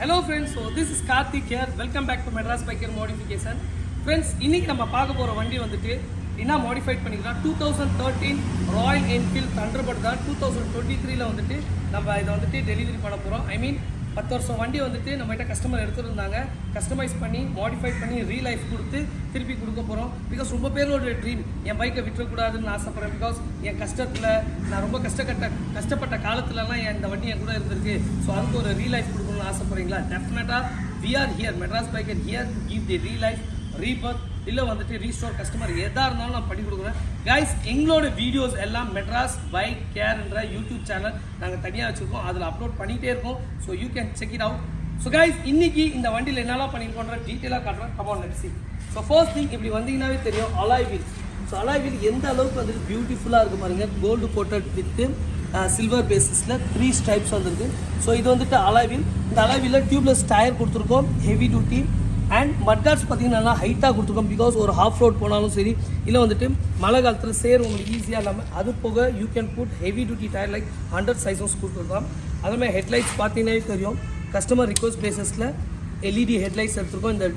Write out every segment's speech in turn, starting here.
Hello friends so this is Karthik care welcome back to Madras biker modification friends இன்னைக்கு நம்ம பார்க்க போகிற வண்டி வந்துட்டு என்ன மாடிஃபைட் பண்ணிக்கலாம்? Two thousand thirteen Royal Enfield Thunderbird தான். டூ தௌசண்ட் டுவெண்ட்டி த்ரீல வந்துட்டு நம்ம இதை வந்துட்டு டெலிவரி பண்ண போகிறோம் ஐ மீன் பத்து வருஷம் வண்டி வந்துட்டு நம்மகிட்ட கஸ்டமர் எடுத்துருந்தாங்க. கஸ்டமைஸ் பண்ணி மாடிஃபை பண்ணி ரீலைஃப் கொடுத்து திருப்பி கொடுக்க போகிறோம் பிகாஸ் ரொம்ப பேரோட ட்ரீம் என் பைக்கை விட்டுறக்கூடாதுன்னு ஆசைப்பட்றேன். பிகாஸ் என் கஷ்டத்தில் நான் ரொம்ப கஷ்டப்பட்ட கஷ்டப்பட்ட காலத்துலலாம் என் இந்த வண்டி என் கூட இருந்திருக்கு. ஸோ அதுக்கு ஒரு ரீலைஃப் கொடுக்கணும்னு ஆசைப்பட்றீங்களா? டெஃபினட்டாக we are here Madras biker here give the relife rebirth இல்லை வந்துட்டு ரீஸ்டோர் கஸ்டமர் எதாக இருந்தாலும் நான் பண்ணி கொடுக்குறேன். கைஸ் எங்களோட வீடியோஸ் எல்லாம் மெட்ராஸ் பைக் கேர்ன்ற யூடியூப் சேனல் நாங்கள் தனியாக வச்சுருக்கோம். அதில் அப்லோட் பண்ணிகிட்டே இருக்கோம். So you can check it out so guys இன்னைக்கு இந்த வண்டியில் என்னெல்லாம் பண்ணியிருக்கோன்ற டீட்டெயிலாக காட்டுறேன். Come on let's so first thing இப்படி வந்தீங்கன்னாவே தெரியும் alloy wheel so alloy wheel எந்த அளவுக்கு வந்துட்டு பியூட்டிஃபுல்லாக இருக்கு பாருங்க. கோல்டு கோட்டட் வித்து சில்வர் பேசிஸில் த்ரீ ஸ்டைப்ஸ் வந்திருக்கு. ஸோ இது வந்துட்டு அலாய் வீல் இந்த அலாய் வீலில் டியூப்லெஸ் டயர் கொடுத்துருக்கோம். ஹெவி டியூட்டி அண்ட் மட்காஸ் பார்த்தீங்கன்னா நல்லா ஹைட்டாக கொடுத்துருக்கோம். பிகாஸ் ஒரு ஹாஃப் ரோட் போனாலும் சரி இல்லை வந்துட்டு மழை காலத்தில் சேர் உங்களுக்கு ஈஸியாக இல்லாமல் அது போக you can put heavy duty tyre like hundred sizes கொடுத்துருக்கோம் அதுமாதிரி ஹெட்லைட்ஸ் பார்த்தீங்கன்னாவே தெரியும். கஸ்டமர் ரிக்வஸ்ட் பேசஸில் எல்இடி ஹெட்லைட்ஸ் எடுத்துருக்கோம். இந்த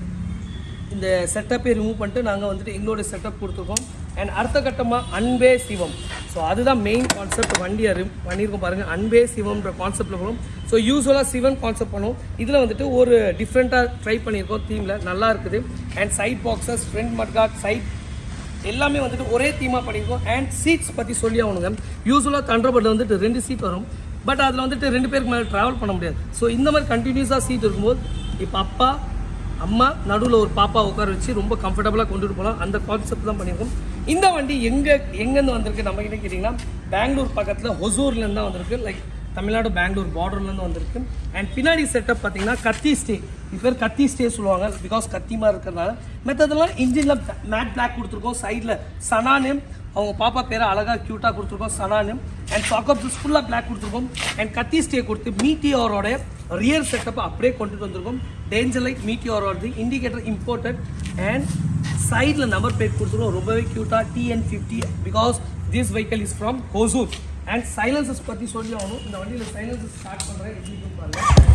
இந்த செட்டப்பை ரிமூவ் பண்ணிட்டு நாங்கள் வந்துட்டு எங்களோட செட்டப் கொடுத்துருக்கோம். அண்ட் அடுத்த கட்டமாக அன்பே சிவம். ஸோ அதுதான் மெயின் கான்செப்ட் வண்டியை ரிம் பண்ணியிருக்கோம் பாருங்கள் அன்பே சிவம்ன்ற கான்செப்டில் போகிறோம் ஸோ யூஸ்வலாக சிவன் கான்செப்ட் பண்ணுவோம். இதில் வந்துட்டு ஒரு டிஃப்ரெண்ட்டாக ட்ரை பண்ணியிருக்கோம் தீமில் நல்லா இருக்குது. And side boxes front mudguard side எல்லாமே வந்துட்டு ஒரே தீமாக பண்ணியிருக்கோம். அண்ட் சீட்ஸ் பற்றி சொல்லி ஆகணுங்க. யூஸ்வலாக தண்டர்பர்டில் வந்துட்டு ரெண்டு சீட் வரும். பட் அதில் வந்துட்டு ரெண்டு பேருக்கு மேலே ட்ராவல் பண்ண முடியாது. ஸோ இந்த மாதிரி கண்டினியூஸாக சீட் இருக்கும்போது இப்போ அப்பா அம்மா நடுவில் ஒரு பாப்பா உட்கார வச்சு ரொம்ப கம்ஃபர்டபுளாக கொண்டுட்டு போகலாம் அந்த கான்செப்ட் தான் பண்ணியிருக்கோம். இந்த வண்டி எங்கே எங்கேருந்து வந்திருக்கு நம்ம கிட்ட கேட்டிங்கன்னா பெங்களூர் பக்கத்தில் ஹொசூர்லேருந்து தான் வந்திருக்கு. லைக் தமிழ்நாடு பெங்களூர் பார்டர்லேருந்து வந்திருக்கு. அண்ட் பின்னாடி செட்டப் பார்த்தீங்கன்னா கத்தி ஸ்டே இது பேர் கத்தி ஸ்டே சொல்லுவாங்க. பிகாஸ் கத்தி மாதிரி இருக்கிறதுனால மெத்ததெல்லாம் இன்ஜினில் மேட் பிளாக் கொடுத்துருக்கோம். சைடில் சனானு அவங்க பாப்பா பேரை அழகாக க்யூட்டாக கொடுத்துருக்கோம். சனானு அண்ட் சாக்கப்ஸ் ஃபுல்லாக பிளாக் கொடுத்துருக்கோம். அண்ட் கத்தி ஸ்டே கொடுத்து மீட்டியோரோட ரியர் செட்டப் அப்படியே கொண்டுட்டு வந்திருக்கோம். Danger light Meteor indicator imported and சைடில் நம்பர் பிளேட் கொடுத்துருக்கோம். ரொம்பவே க்யூட்டாக TN fifty because this vehicle is from Hosur and silencers பற்றி சொல்லி ஆகணும். இந்த வண்டியில் சைலன்சஸ் ஸ்டார்ட் பண்ணுறேன் எப்படி பாருங்கள்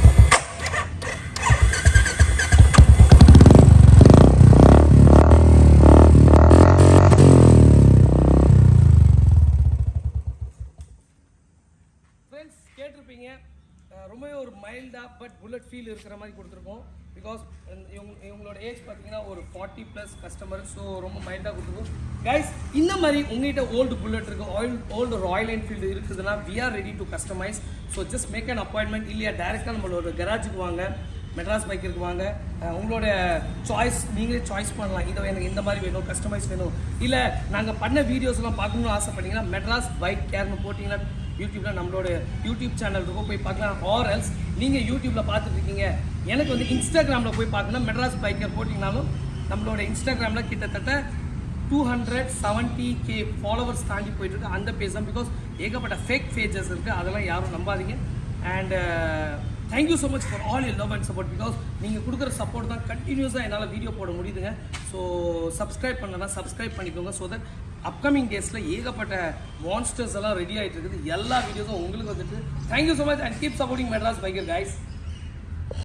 ஃப்ரெண்ட்ஸ் கேட்டிருப்பீங்க. ரொம்பவே ஒரு மைல்டாக பட் புல்லட் ஃபீல் இருக்கிற மாதிரி கொடுத்துருக்கோம். பிகாஸ் இவங்க இவங்களோட ஏஜ் பார்த்தீங்கன்னா ஒரு ஃபார்ட்டி ப்ளஸ் கஸ்டமர் ஸோ ரொம்ப மைல்டாக கொடுத்துருக்கோம். கைஸ் இந்த மாதிரி உங்ககிட்ட ஓல்டு புல்லட் இருக்குது ஆயில் ஓல்டு ராயல் என்ஃபீல்டு இருக்குதுன்னா we are ready to customize so just make an appointment இல்லையா டேரெக்டாக நம்மளோட கராஜுக்கு வாங்க மெட்ராஸ் பைக் இருக்கு வாங்க. உங்களோட சாய்ஸ் நீங்களே சாய்ஸ் பண்ணலாம். இதை எனக்கு இந்த மாதிரி வேணும் கஸ்டமைஸ் வேணும். இல்லை நாங்கள் பண்ண வீடியோஸ்லாம் பார்க்கணும்னு ஆசைப்பட்டீங்கன்னா மெட்ராஸ் பைக் கேர்னு போட்டிங்கன்னா யூடியூப்ல நம்மளோட யூடியூப் சேனல் இருக்கும். போய் பார்க்கலாம். ஆர் எல்ஸ் நீங்கள் யூடியூப்ல பார்த்துட்டு இருக்கீங்க. எனக்கு வந்து இன்ஸ்டாகிராமில் போய் பார்க்கணும். மெட்ராஸ் பைக்கர் போட்டிங்கனாலும் நம்மளோட இன்ஸ்டாகிராமில் கிட்டத்தட்ட two hundred seventy K followers தாண்டி போயிட்டு இருக்கு அந்த பேஜ் தான். பிகாஸ் ஏகப்பட்ட ஃபேக் பேஜஸ் இருக்குது அதெல்லாம் யாரும் நம்பாதீங்க. And thank you so much for all you love and support because நீங்கள் கொடுக்குற சப்போர்ட் தான் கண்டினியூஸாக என்னால் வீடியோ போட முடியுதுங்க. ஸோ சப்ஸ்கிரைப் பண்ணலாம் சப்ஸ்கிரைப் பண்ணிக்கோங்க. ஸோ தட் அப்கமிங் டேஸில் ஏகப்பட்ட மான்ஸ்டர்ஸ் எல்லாம் ரெடி ஆகிட்டு இருக்குது. எல்லா வீடியோஸும் உங்களுக்கு வந்துட்டு. Thank you so much and keep supporting Madras biker guys